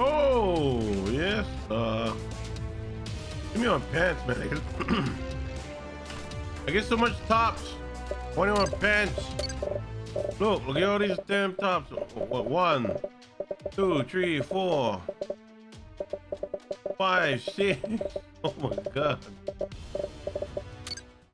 Oh, yes. Uh, give me on pants, man. I get, I get so much tops. 21 pants. Look, look at all these damn tops. One, two, three, four, five, six. Oh my god.